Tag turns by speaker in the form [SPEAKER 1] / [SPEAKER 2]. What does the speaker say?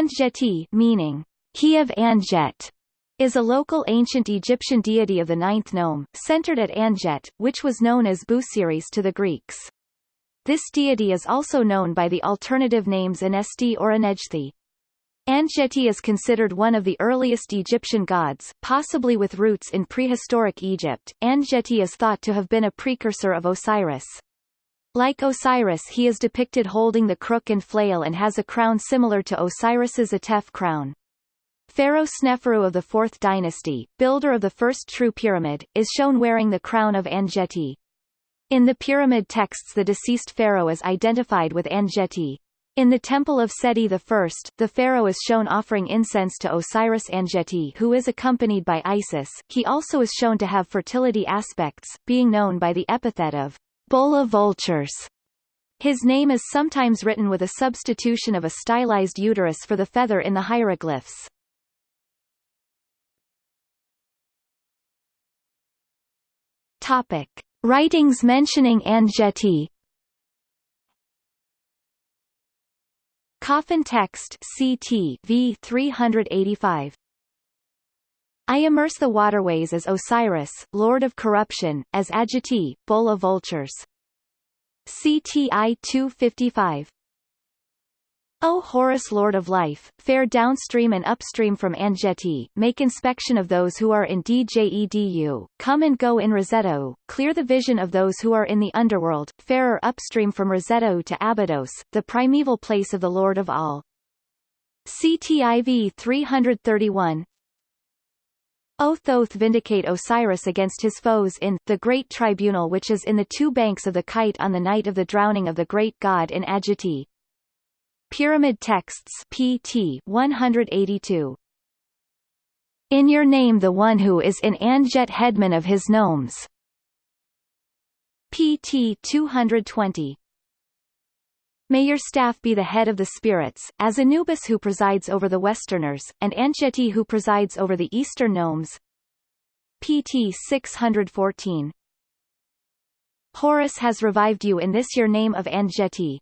[SPEAKER 1] Anjeti meaning, he of Anjet, is a local ancient Egyptian deity of the ninth nome, centered at Anjet, which was known as Busiris to the Greeks. This deity is also known by the alternative names Anesti or Anejthi. Anjeti is considered one of the earliest Egyptian gods, possibly with roots in prehistoric Egypt. Anjeti is thought to have been a precursor of Osiris. Like Osiris he is depicted holding the crook and flail and has a crown similar to Osiris's Atef crown. Pharaoh Sneferu of the 4th dynasty, builder of the first true pyramid, is shown wearing the crown of Anjeti. In the pyramid texts the deceased pharaoh is identified with Anjeti. In the temple of Seti I, the pharaoh is shown offering incense to Osiris Anjeti who is accompanied by Isis. He also is shown to have fertility aspects, being known by the epithet of Bulla vultures. His name is sometimes written with a substitution of a stylized uterus for the feather in the hieroglyphs. Topic. Writings mentioning Anjeti Coffin text CT v 385 I immerse the waterways as Osiris, lord of corruption, as Anjeti, bull of vultures. CTI 255 O Horus Lord of Life, fare downstream and upstream from Anjeti, make inspection of those who are in Djedu, come and go in Roseto, clear the vision of those who are in the underworld, farer upstream from Roseto to Abydos, the primeval place of the Lord of all. CTIV 331 O Thoth vindicate Osiris against his foes in the Great Tribunal which is in the two banks of the Kite on the night of the drowning of the great god in Anjeti. Pyramid Texts PT 182 In your name the one who is in Anjet headman of his nomes. PT 220 May your staff be the head of the spirits, as Anubis who presides over the Westerners, and Anjeti who presides over the Eastern nomes. PT 614 Horus has revived you in this your name of Anjeti,